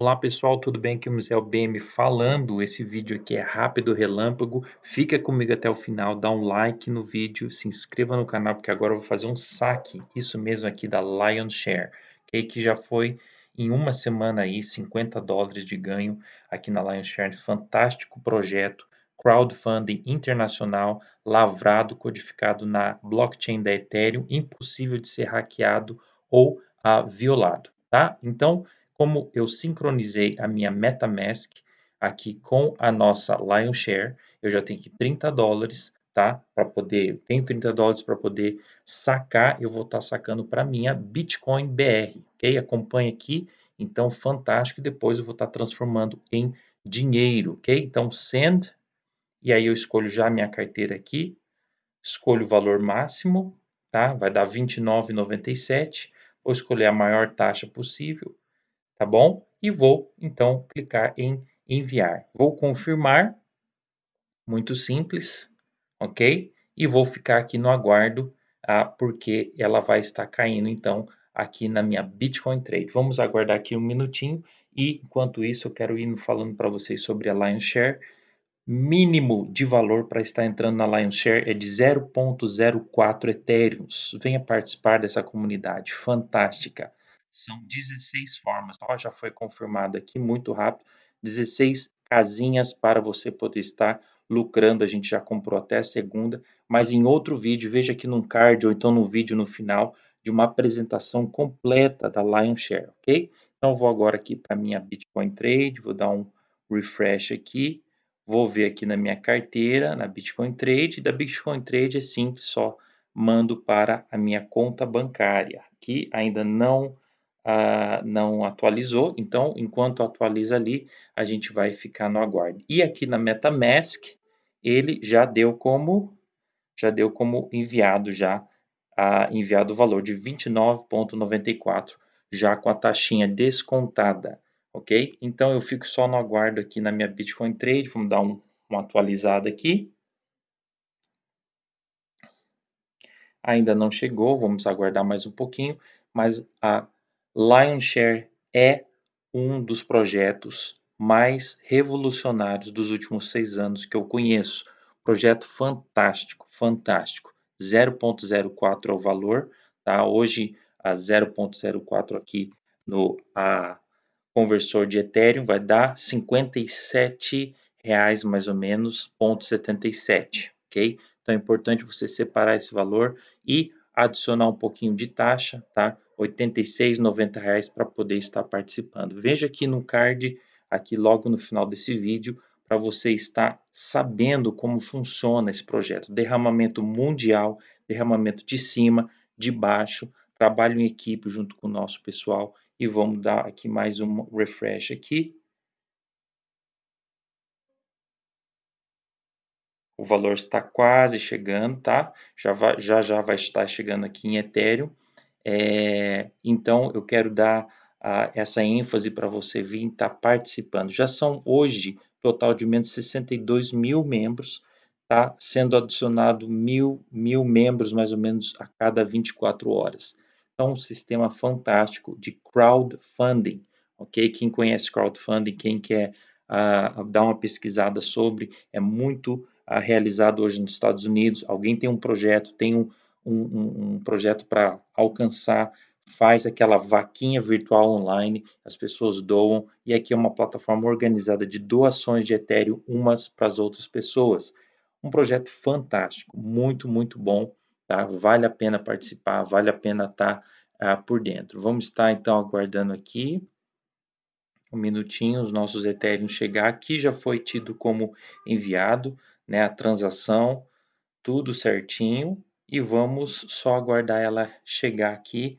Olá pessoal, tudo bem? Aqui é o Museu BM falando. Esse vídeo aqui é rápido, relâmpago. Fica comigo até o final, dá um like no vídeo, se inscreva no canal, porque agora eu vou fazer um saque, isso mesmo aqui da Lion Share, okay? que já foi em uma semana aí 50 dólares de ganho aqui na Lion Share. Fantástico projeto, crowdfunding internacional, lavrado, codificado na blockchain da Ethereum, impossível de ser hackeado ou ah, violado, tá? Então, como eu sincronizei a minha MetaMask aqui com a nossa Lionshare, eu já tenho aqui 30 dólares, tá? Para poder, tenho 30 dólares para poder sacar, eu vou estar tá sacando para minha Bitcoin BR, ok? Acompanhe aqui, então fantástico, depois eu vou estar tá transformando em dinheiro, ok? Então send, e aí eu escolho já a minha carteira aqui, escolho o valor máximo, tá? Vai dar 29,97, vou escolher a maior taxa possível, tá bom? E vou então clicar em enviar. Vou confirmar, muito simples, ok? E vou ficar aqui no aguardo, ah, porque ela vai estar caindo então aqui na minha Bitcoin Trade. Vamos aguardar aqui um minutinho e enquanto isso eu quero ir falando para vocês sobre a Lion Share. Mínimo de valor para estar entrando na Lion Share é de 0.04 Ethereum. Venha participar dessa comunidade fantástica. São 16 formas, ó, já foi confirmado aqui muito rápido, 16 casinhas para você poder estar lucrando, a gente já comprou até segunda, mas em outro vídeo, veja aqui no card ou então no vídeo no final, de uma apresentação completa da Lion Share, ok? Então vou agora aqui para minha Bitcoin Trade, vou dar um refresh aqui, vou ver aqui na minha carteira, na Bitcoin Trade, da Bitcoin Trade é simples, só mando para a minha conta bancária, que ainda não uh, não atualizou, então enquanto atualiza ali, a gente vai ficar no aguardo. E aqui na MetaMask, ele já deu como já deu como enviado já enviado o valor de 29.94 já com a taxinha descontada, ok? Então eu fico só no aguardo aqui na minha Bitcoin Trade, vamos dar um, uma atualizada aqui. Ainda não chegou, vamos aguardar mais um pouquinho, mas a Lionshare é um dos projetos mais revolucionários dos últimos seis anos que eu conheço. Projeto fantástico, fantástico. 0.04 é o valor, tá? Hoje a 0.04 aqui no a conversor de Ethereum vai dar 57 reais mais ou menos, 0.77, ok? Então é importante você separar esse valor e adicionar um pouquinho de taxa, tá? 86, 90 reais para poder estar participando. Veja aqui no card, aqui logo no final desse vídeo, para você estar sabendo como funciona esse projeto. Derramamento mundial, derramamento de cima, de baixo, trabalho em equipe junto com o nosso pessoal e vamos dar aqui mais um refresh aqui. O valor está quase chegando, tá? Já, vai, já, já vai estar chegando aqui em Ethereum. É, então, eu quero dar a, essa ênfase para você vir estar tá participando. Já são hoje total de menos de 62 mil membros, tá sendo adicionado mil, mil membros mais ou menos a cada 24 horas. Então, um sistema fantástico de crowdfunding, ok? Quem conhece crowdfunding, quem quer uh, dar uma pesquisada sobre, é muito realizado hoje nos Estados Unidos. Alguém tem um projeto, tem um, um, um projeto para alcançar, faz aquela vaquinha virtual online, as pessoas doam, e aqui é uma plataforma organizada de doações de Ethereum umas para as outras pessoas. Um projeto fantástico, muito, muito bom, tá? Vale a pena participar, vale a pena estar tá, uh, por dentro. Vamos estar então aguardando aqui um minutinho os nossos Ethereum chegar. Aqui já foi tido como enviado, né, a transação, tudo certinho, e vamos só aguardar ela chegar aqui.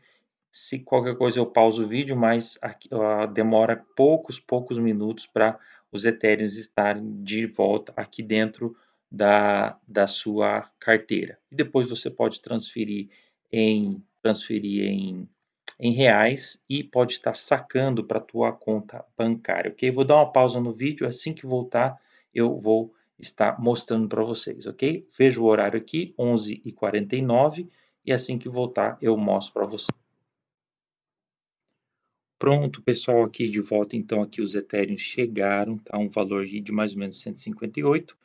Se qualquer coisa eu pauso o vídeo, mas aqui, demora poucos, poucos minutos para os Ethereums estarem de volta aqui dentro da, da sua carteira. E depois você pode transferir em, transferir em, em reais e pode estar sacando para a tua conta bancária, ok? Vou dar uma pausa no vídeo, assim que voltar eu vou está mostrando para vocês, ok? Veja o horário aqui, 11h49, e assim que voltar eu mostro para vocês. Pronto, pessoal, aqui de volta, então aqui os Ethereum chegaram, tá? Um valor de mais ou menos 158.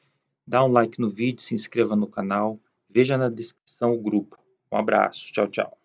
Dá um like no vídeo, se inscreva no canal, veja na descrição o grupo. Um abraço, tchau, tchau.